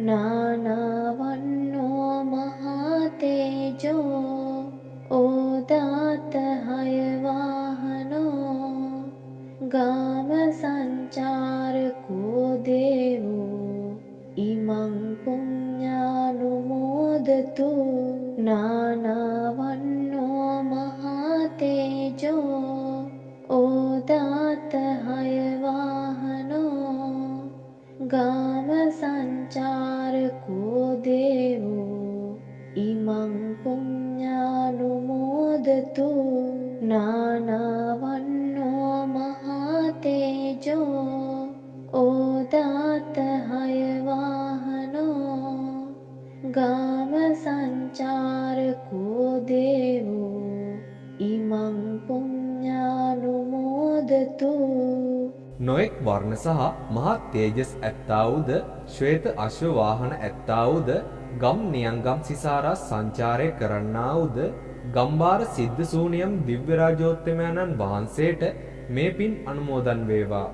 नो महातेजो ओदात गामसञ्चारको देवो इमं पुण्यानुमोदतु। नाना गाम सञ्चार कोदेवो इमं पुण्यानुमोदतु नानावन्नो महातेजो ओदातहयवाहनो हयवाहनो गाम सञ्चार इमं पुण्यानुमोदतु නොඑක් වර්ණ සහ මහත් තේජස් ඇත්තා වූද ශ්වේත අශ්ව වාහන ඇත්තා වූද ගම් නියංගම් සිසාරා සංචාරය කරන්නා වූද ගම්බාර සිද්ධ සූනියම් දිව්‍ය රාජෝත්තමයන්න් වහන්සේට මේ පින් අනුමෝදන් වේවා.